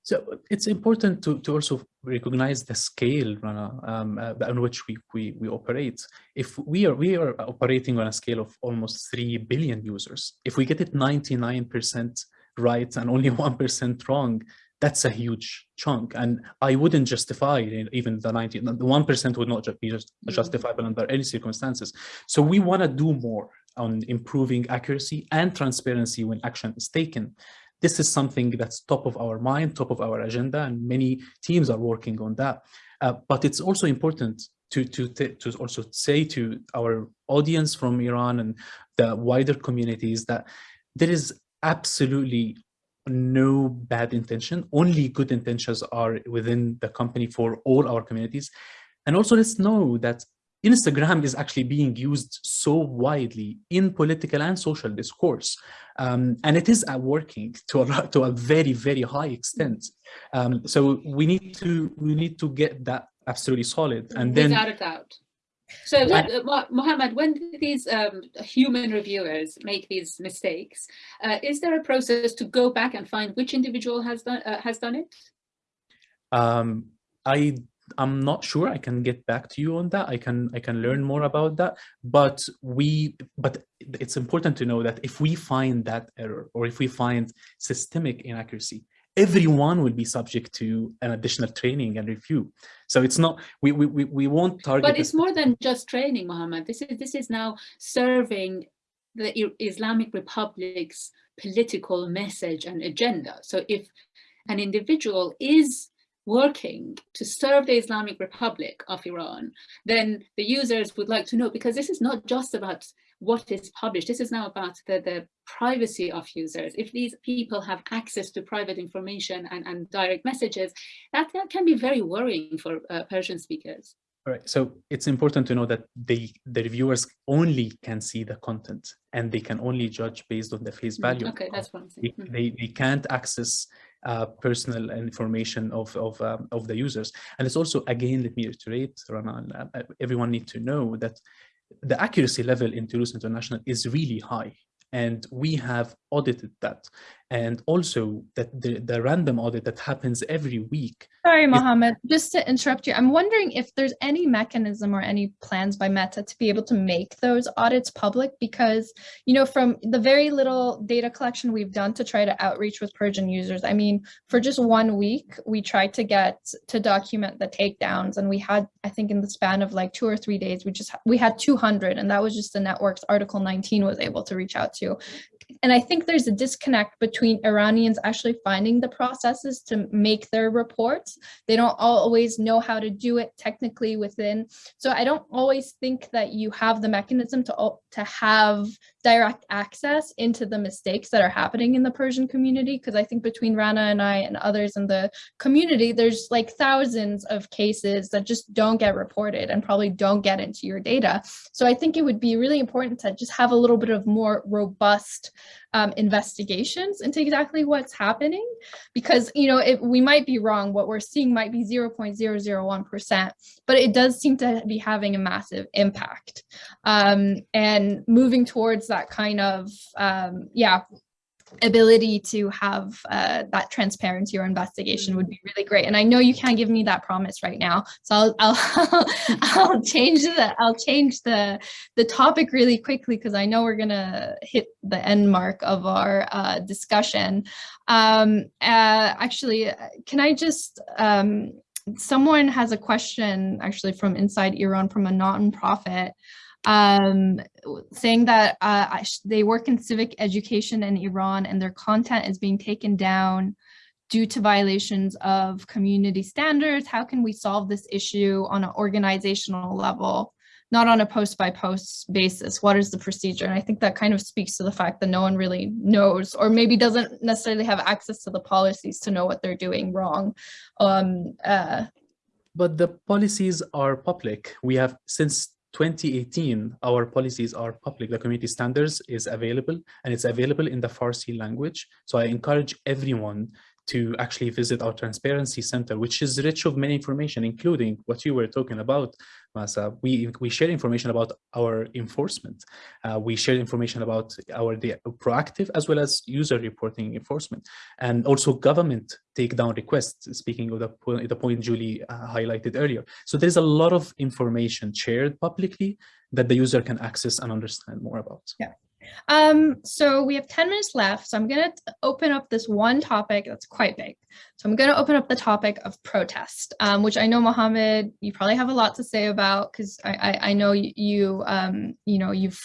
[SPEAKER 3] So it's important to, to also recognize the scale Rana, um, uh, on which we, we, we operate. If we are, we are operating on a scale of almost 3 billion users, if we get it 99% right and only 1% wrong, that's a huge chunk and i wouldn't justify even the 90 the one percent would not be just mm-hmm. justifiable under any circumstances so we want to do more on improving accuracy and transparency when action is taken. This is something that's top of our mind, top of our agenda, and many teams are working on that. Uh, but it's also important to, to, to also say to our audience from Iran and the wider communities that there is absolutely no bad intention, only good intentions are within the company for all our communities. And also let's know that Instagram is actually being used so widely in political and social discourse. Um, and it is uh, working to a, to a very, very high extent. Um, so we need to we need to get that absolutely solid. And then
[SPEAKER 2] without a doubt. So, uh, Mohammed, when these um, human reviewers make these mistakes, uh, is there a process to go back and find which individual has done uh, has done it?
[SPEAKER 3] Um, I I'm not sure. I can get back to you on that. I can I can learn more about that. But we but it's important to know that if we find that error or if we find systemic inaccuracy, everyone will be subject to an additional training and review. So it's not we we we won't target.
[SPEAKER 2] But it's more than just training, Mohammed. This is this is now serving the Islamic Republic's political message and agenda. So if an individual is working to serve the Islamic Republic of Iran, then the users would like to know, because this is not just about what is published, this is now about the, the privacy of users. If these people have access to private information and, and direct messages, that, that can be very worrying for uh, Persian speakers.
[SPEAKER 3] All right, so it's important to know that they, the reviewers only can see the content and they can only judge based on the face
[SPEAKER 2] Mm,
[SPEAKER 3] value.
[SPEAKER 2] Okay, that's one I'm
[SPEAKER 3] They.
[SPEAKER 2] Mhm.
[SPEAKER 3] they, they can't access uh, personal information of of, um, of the users. And it's also, again, let me reiterate, Rana, uh, everyone need to know that the accuracy level in Telus International is really high. And we have audited that. And also that the, the random audit that happens every week
[SPEAKER 1] Sorry, Mohammed, just to interrupt you, I'm wondering if there's any mechanism or any plans by Meta to be able to make those audits public because, you know, from the very little data collection we've done to try to outreach with Persian users, I mean, for just one week, we tried to get to document the takedowns and we had, I think in the span of like two or three days, we just, we had 200 and that was just the networks Article 19 was able to reach out to. And I think there's a disconnect between Iranians actually finding the processes to make their reports. They don't always know how to do it technically within. So I don't always think that you have the mechanism to, to have direct access into the mistakes that are happening in the Persian community. Because I think between Rana and I and others in the community, there's like thousands of cases that just don't get reported and probably don't get into your data. So I think it would be really important to just have a little bit of more robust um, investigations into exactly what's happening because you know we might be wrong what we're seeing might be 0.001% but it does seem to be having a massive impact um, and moving towards that kind of um, yeah ability to have uh, that transparency or investigation would be really great. And I know you can't give me that promise right now, so I'll I'll, (laughs) I'll change the I'll change the the topic really quickly because I know we're gonna hit the end mark of our uh, discussion. Um, uh, actually, can I just um, someone has a question actually from inside Iran from a non-profit um, saying that uh, they work in civic education in Iran and their content is being taken down due to violations of community standards. How can we solve this issue on an organizational level, not on a post by post basis? What is the procedure? And I think that kind of speaks to the fact that no one really knows or maybe doesn't necessarily have access to the policies to know what they're doing wrong. Um, uh,
[SPEAKER 3] But the policies are public. We have since 2018, our policies are public. The community standards is available and it's available in the Farsi language. So I encourage everyone to actually visit our transparency center, which is rich of many information, including what you were talking about, We, we share information about our enforcement. Uh, we share information about our the proactive as well as user reporting enforcement and also government takedown requests, speaking of the, po the point Julie uh, highlighted earlier. So there's a lot of information shared publicly that the user can access and understand more about.
[SPEAKER 1] Yeah. Um, so we have 10 minutes left. So I'm going to open up this one topic that's quite big. So I'm going to open up the topic of protest, um, which I know, Mohammed, you probably have a lot to say about because I, I, I, know you, um, you know, you've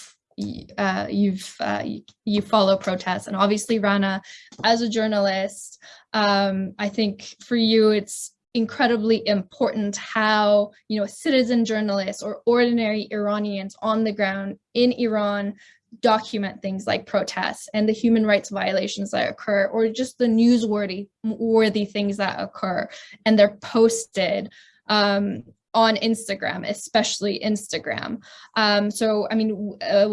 [SPEAKER 1] uh, you've uh, you follow protests and obviously Rana as a journalist um, I think for you it's incredibly important how you know citizen journalists or ordinary Iranians on the ground in Iran document things like protests and the human rights violations that occur or just the newsworthy worthy things that occur and they're posted um, on Instagram, especially Instagram. Um, so, I mean, uh,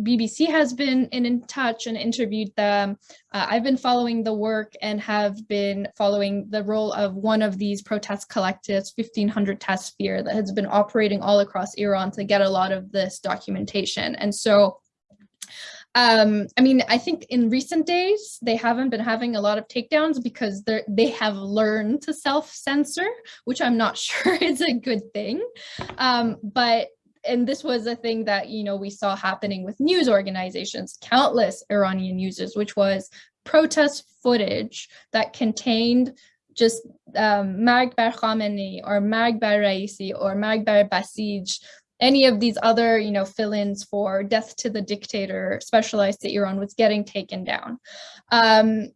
[SPEAKER 1] BBC has been in, in, touch and interviewed them. Uh, I've been following the work and have been following the role of one of these protest collectives, 1500 test Tasvir, that has been operating all across Iran to get a lot of this documentation. And so um, I mean, I think in recent days, they haven't been having a lot of takedowns because they they have learned to self-censor, which I'm not (laughs) sure is a good thing. Um, but and this was a thing that, you know, we saw happening with news organizations, countless Iranian users, which was protest footage that contained just um, Marg Khamenei or Marg Bar Raisi or Marg Basij any of these other, you know, fill-ins for death to the dictator specialized to Iran was getting taken down. Um,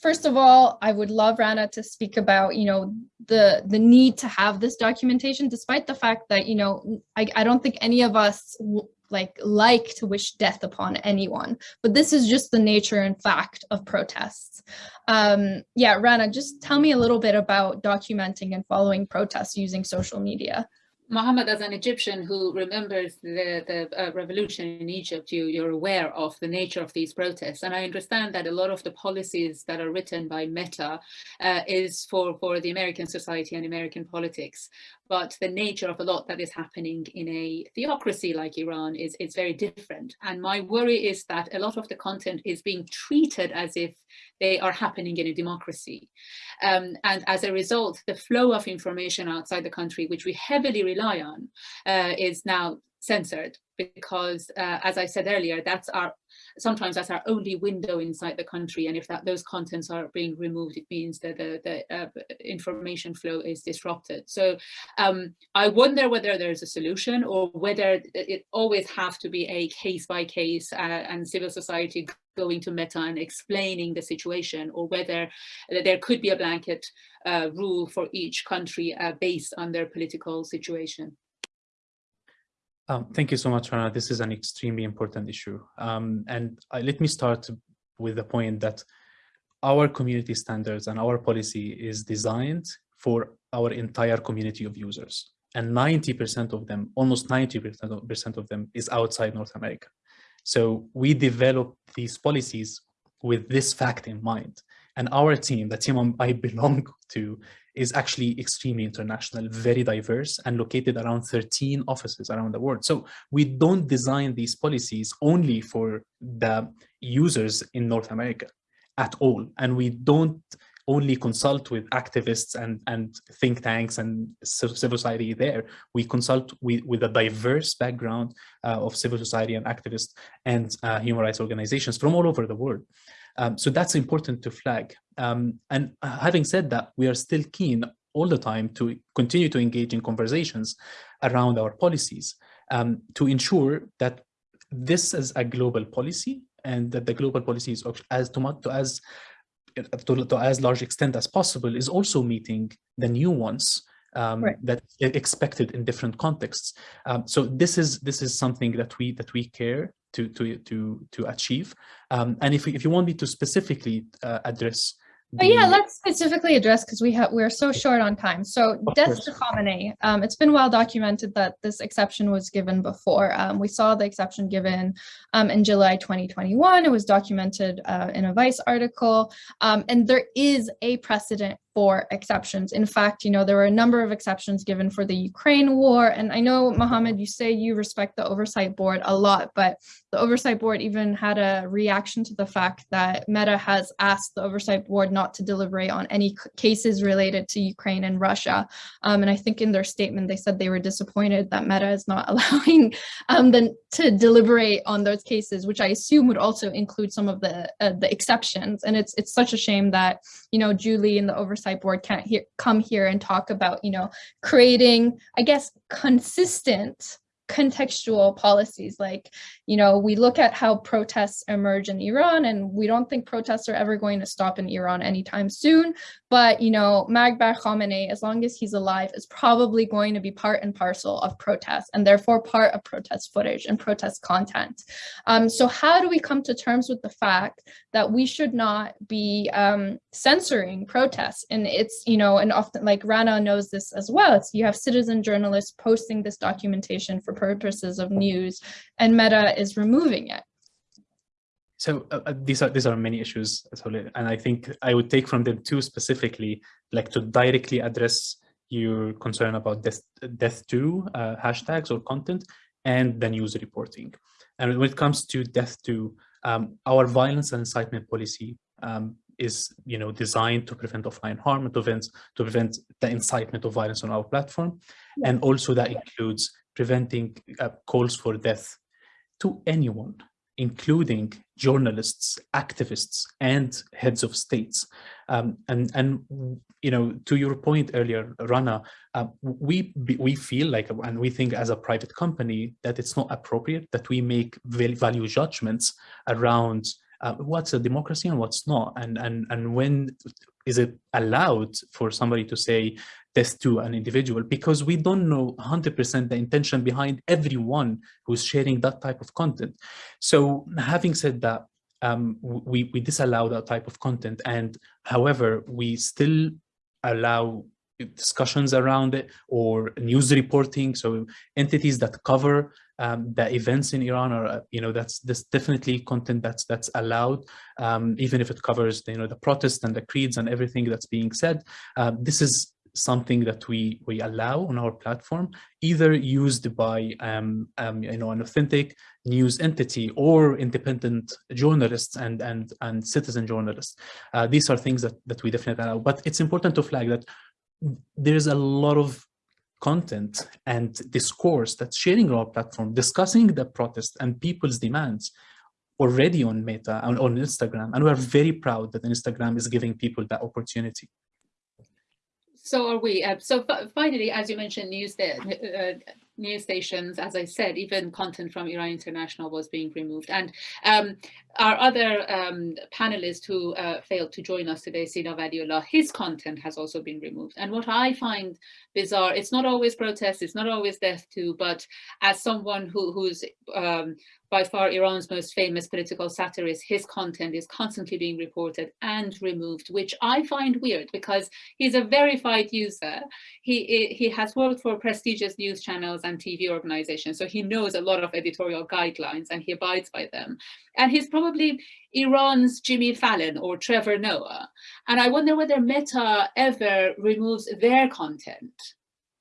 [SPEAKER 1] first of all, I would love Rana to speak about, you know, the the need to have this documentation, despite the fact that, you know, I, I don't think any of us like like to wish death upon anyone, but this is just the nature and fact of protests. Um, yeah, Rana, just tell me a little bit about documenting and following protests using social media.
[SPEAKER 2] Mohammed, as an Egyptian who remembers the, the uh, revolution in Egypt, you, you're aware of the nature of these protests. And I understand that a lot of the policies that are written by Meta uh, is for, for the American society and American politics but the nature of a lot that is happening in a theocracy like Iran is, is very different. And my worry is that a lot of the content is being treated as if they are happening in a democracy. Um, and as a result, the flow of information outside the country, which we heavily rely on, uh, is now censored because, uh, as I said earlier, that's our sometimes that's our only window inside the country. And if that those contents are being removed, it means that the, the uh, information flow is disrupted. So um, I wonder whether there's a solution or whether it always have to be a case by case uh, and civil society going to Meta and explaining the situation or whether there could be a blanket uh, rule for each country uh, based on their political situation.
[SPEAKER 3] Um, thank you so much, Rana. This is an extremely important issue. Um, and uh, let me start with the point that our community standards and our policy is designed for our entire community of users. And 90% of them, almost 90% of them is outside North America. So we develop these policies with this fact in mind. And our team, the team I belong (laughs) to, is actually extremely international, very diverse, and located around 13 offices around the world. So we don't design these policies only for the users in North America at all. And we don't only consult with activists and, and think tanks and civil society there. We consult with, with a diverse background uh, of civil society and activists and uh, human rights organizations from all over the world. Um, so that's important to flag. Um, and having said that, we are still keen all the time to continue to engage in conversations around our policies um, to ensure that this is a global policy and that the global policy is as to, to as to, to, as large extent as possible is also meeting the new ones um, right. that expected in different contexts. Um, so this is this is something that we that we care to to to to achieve. Um, and if if you want me to specifically uh, address
[SPEAKER 1] but yeah, let's specifically address because we have we're so short on time. So death to Khamenei. Um, it's been well documented that this exception was given before. Um, we saw the exception given um, in July 2021. It was documented uh, in a Vice article, um, and there is a precedent for exceptions. In fact, you know, there were a number of exceptions given for the Ukraine war. And I know, Mohammed, you say you respect the Oversight Board a lot, but the Oversight Board even had a reaction to the fact that Meta has asked the Oversight Board not to deliberate on any cases related to Ukraine and Russia. Um, and I think in their statement, they said they were disappointed that Meta is not (laughs) allowing um, them to deliberate on those cases, which I assume would also include some of the uh, the exceptions. And it's it's such a shame that, you know, Julie and the Oversight board can't hear, come here and talk about, you know, creating, I guess, consistent contextual policies like you know we look at how protests emerge in iran and we don't think protests are ever going to stop in iran anytime soon. But you know magbar khamenei as long as he's alive is probably going to be part and parcel of protests and therefore part of protest footage and protest content. Um, so how do we come to terms with the fact that we should not be um, censoring protests? And it's you know and often like rana knows this as well it's you have citizen journalists posting this documentation for purposes of news and Meta is removing it.
[SPEAKER 3] So uh, uh, these are these are many issues, and I think I would take from them two specifically, like to directly address your concern about death, death to uh, hashtags or content and the news reporting. And when it comes to death to, um, our violence and incitement policy um, is you know designed to prevent offline harm to prevent to prevent the incitement of violence on our platform and also that includes preventing uh, calls for death to anyone, including journalists, activists, and heads of states. Um, and, and, you know, to your point earlier, Rana, uh, we, we feel like, and we think as a private company, that it's not appropriate that we make value judgments around uh, what's a democracy and what's not, and, and, and when is it allowed for somebody to say this to an individual because we don't know 100% the intention behind everyone who's sharing that type of content. So having said that, um, we, we disallow that type of content and however, we still allow discussions around it or news reporting. So entities that cover um, the events in Iran are, uh, you know, that's this definitely content that's that's allowed, um, even if it covers, you know, the protests and the creeds and everything that's being said. Uh, this is something that we we allow on our platform, either used by um, um, you know an authentic news entity or independent journalists and and and citizen journalists. Uh, these are things that that we definitely allow. But it's important to flag that there's a lot of content and discourse that's sharing our platform, discussing the protest and people's demands already on Meta and on Instagram. And we're very proud that Instagram is giving people that opportunity.
[SPEAKER 2] So are we. Uh, so finally, as you mentioned, news, uh, news stations, as I said, even content from Iran International was being removed. And um, our other um, panelist who uh, failed to join us today, Sina Valiollah, his content has also been removed. And what I find bizarre, it's not always protests, it's not always death too, but as someone who, who's um, by far Iran's most famous political satirist, his content is constantly being reported and removed, which I find weird because he's a verified user. He, he has worked for prestigious news channels and TV organizations, so he knows a lot of editorial guidelines and he abides by them. And he's probably Iran's Jimmy Fallon or Trevor Noah. And I wonder whether Meta ever removes their content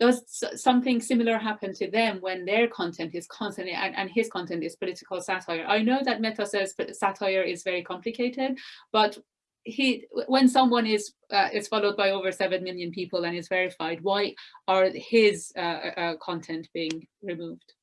[SPEAKER 2] does something similar happen to them when their content is constantly and, and his content is political satire. I know that meta says satire is very complicated but he when someone is uh, is followed by over 7 million people and is verified why are his uh, uh, uh, content being removed?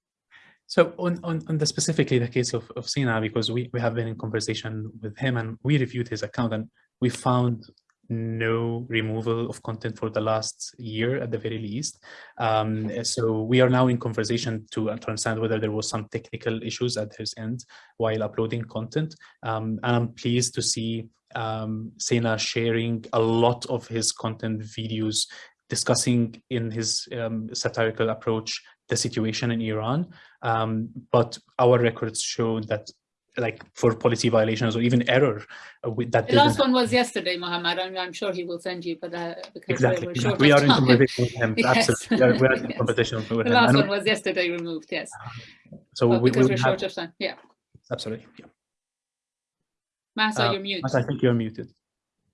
[SPEAKER 3] So on, on, on the specifically the case of, of Sina, because we, we have been in conversation with him and we reviewed his account and we found no removal of content for the last year at the very least. Um, so we are now in conversation to, to, understand whether there was some technical issues at his end while uploading content. Um, and I'm pleased to see um, Sina sharing a lot of his content videos discussing in his um, satirical approach the situation in Iran. Um, but our records show that like for policy violations or even error uh, with that.
[SPEAKER 2] The last one was yesterday, Mohammed. I'm, I'm, sure he will send you, but uh, because
[SPEAKER 3] exactly. we, we are in competition with him. (laughs) yes. Absolutely, we are, in (laughs) yes. competition with
[SPEAKER 2] the
[SPEAKER 3] him.
[SPEAKER 2] The last one was yesterday removed. Yes.
[SPEAKER 3] So
[SPEAKER 2] well,
[SPEAKER 3] we,
[SPEAKER 2] because
[SPEAKER 3] we
[SPEAKER 2] are short of time. Yeah.
[SPEAKER 3] Absolutely. Yeah.
[SPEAKER 2] Mahsa, uh, you're muted.
[SPEAKER 3] Mahsa, I think you're muted.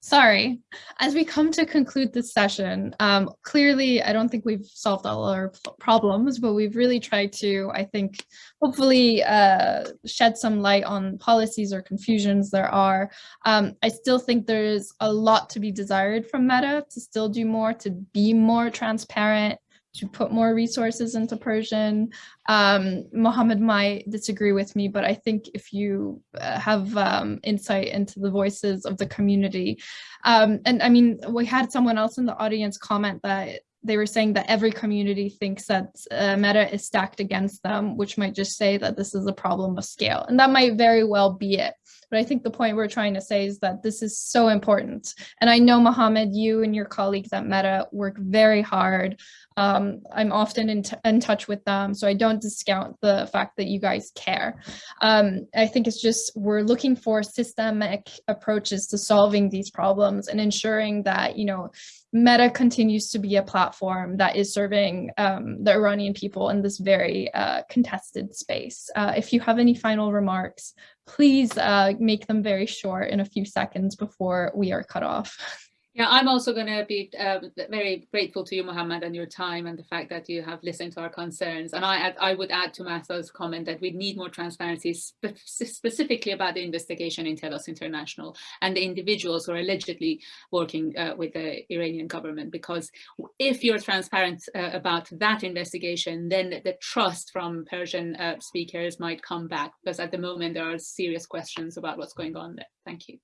[SPEAKER 1] Sorry. As we come to conclude this session, um, clearly, I don't think we've solved all our problems, but we've really tried to, I think, hopefully uh, shed some light on policies or confusions there are. Um, I still think there's a lot to be desired from Meta to still do more, to be more transparent, to put more resources into Persian. Um, Mohammed might disagree with me, but I think if you uh, have um, insight into the voices of the community, um, and I mean, we had someone else in the audience comment that they were saying that every community thinks that uh, Meta is stacked against them, which might just say that this is a problem of scale. And that might very well be it. But I think the point we're trying to say is that this is so important. And I know, Mohammed, you and your colleagues at Meta work very hard. Um, I'm often in, in touch with them, so I don't discount the fact that you guys care. Um, I think it's just we're looking for systemic approaches to solving these problems and ensuring that, you know, Meta continues to be a platform that is serving um, the Iranian people in this very uh, contested space. Uh, if you have any final remarks, please uh, make them very short in a few seconds before we are cut off. (laughs)
[SPEAKER 2] Yeah, I'm also going to be uh, very grateful to you, Mohammed, and your time and the fact that you have listened to our concerns. And I, I would add to Mahsa's comment that we need more transparency spe specifically about the investigation in Telus International and the individuals who are allegedly working uh, with the Iranian government. Because if you're transparent uh, about that investigation, then the trust from Persian uh, speakers might come back. Because at the moment, there are serious questions about what's going on there. Thank you.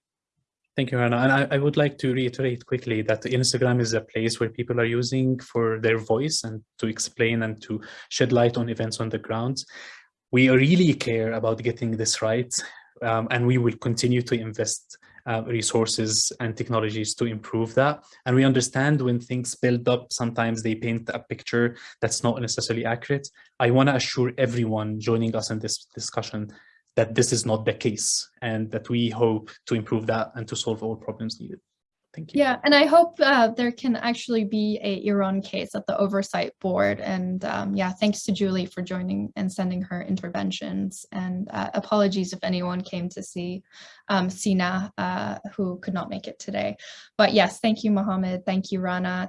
[SPEAKER 3] Thank you, Rana. And I, I, would like to reiterate quickly that Instagram is a place where people are using for their voice and to explain and to shed light on events on the ground. We really care about getting this right, um, and we will continue to invest uh, resources and technologies to improve that. And we understand when things build up, sometimes they paint a picture that's not necessarily accurate. I want to assure everyone joining us in this discussion that this is not the case and that we hope to improve that and to solve all problems needed. Thank you.
[SPEAKER 1] Yeah, and I hope uh, there can actually be a Iran case at the oversight board. And um, yeah, thanks to Julie for joining and sending her interventions. And uh, apologies if anyone came to see um, Sina, uh, who could not make it today. But yes, thank you, Mohammed. Thank you, Rana.